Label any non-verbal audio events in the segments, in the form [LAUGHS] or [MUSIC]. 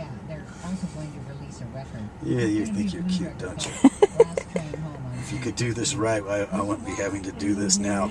Yeah, they're also going to release a record. Yeah, you think you're cute, don't you? Cult, Last Train Home [LAUGHS] on If you could do this right, I, I wouldn't be having to do this now.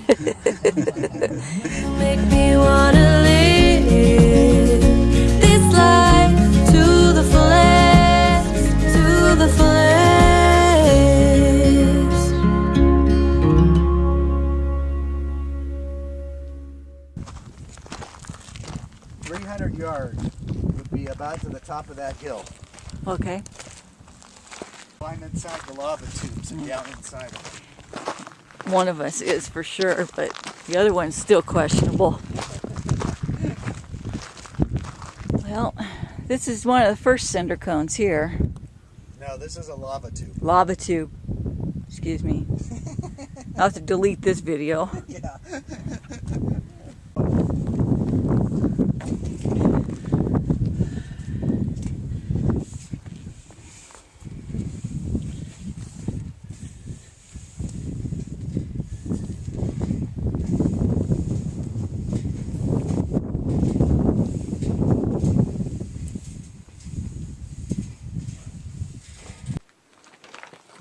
To the top of that hill. Okay. Climb inside the lava tubes and down inside them. One of us is for sure, but the other one's still questionable. Well, this is one of the first cinder cones here. No, this is a lava tube. Lava tube. Excuse me. [LAUGHS] I'll have to delete this video. Yeah.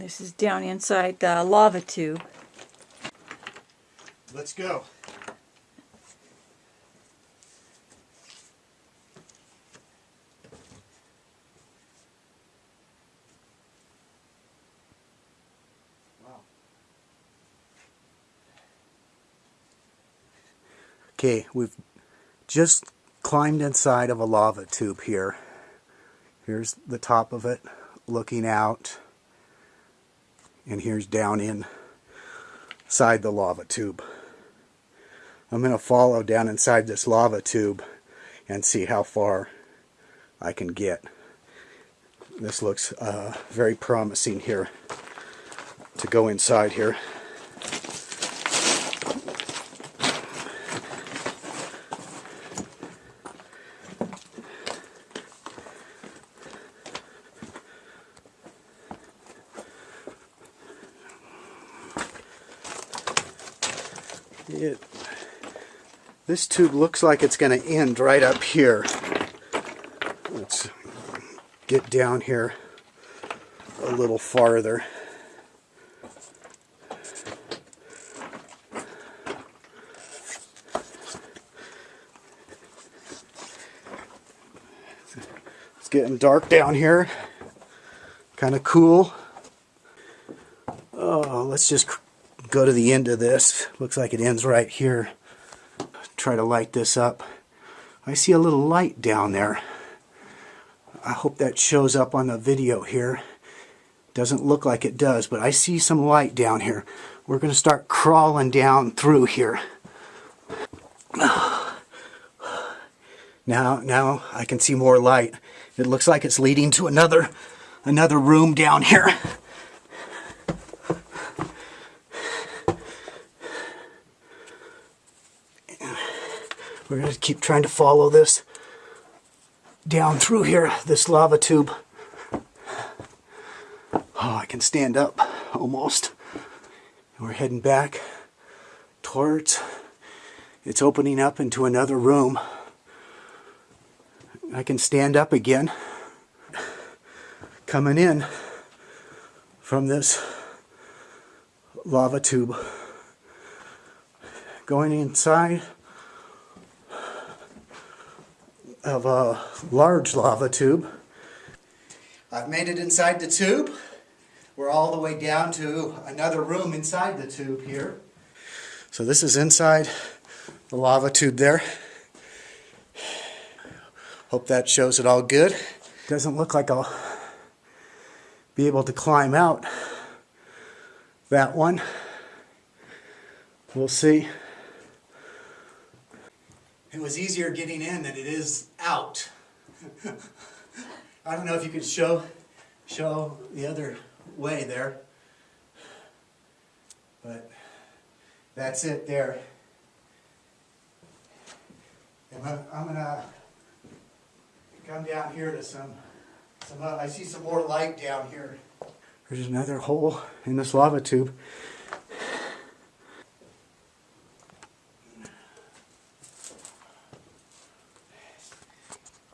This is down inside the lava tube. Let's go. Okay, we've just climbed inside of a lava tube here. Here's the top of it looking out. And here's down inside the lava tube. I'm going to follow down inside this lava tube and see how far I can get. This looks uh, very promising here to go inside here. It, this tube looks like it's going to end right up here. Let's get down here a little farther. It's getting dark down here. Kind of cool. Oh, let's just go to the end of this. Looks like it ends right here. Try to light this up. I see a little light down there. I hope that shows up on the video here. Doesn't look like it does, but I see some light down here. We're going to start crawling down through here. Now, now I can see more light. It looks like it's leading to another, another room down here. We're going to keep trying to follow this down through here, this lava tube. Oh, I can stand up almost. We're heading back towards, it's opening up into another room. I can stand up again. Coming in from this lava tube. Going inside of a large lava tube. I've made it inside the tube. We're all the way down to another room inside the tube here. So this is inside the lava tube there. Hope that shows it all good. Doesn't look like I'll be able to climb out that one. We'll see. It was easier getting in than it is out. I don't know if you could show show the other way there. But that's it there. And I'm, I'm gonna come down here to some, some uh, I see some more light down here. There's another hole in this lava tube.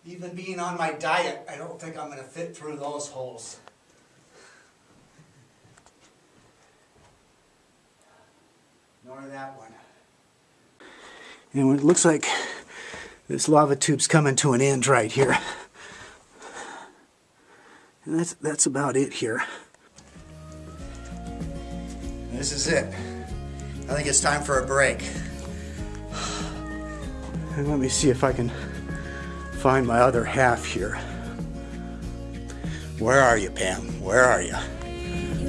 Even being on my diet, I don't think I'm gonna fit through those holes. Nor that one. And it looks like this lava tube's coming to an end right here. And that's, that's about it here. This is it. I think it's time for a break. And let me see if I can find my other half here. Where are you, Pam? Where are you? you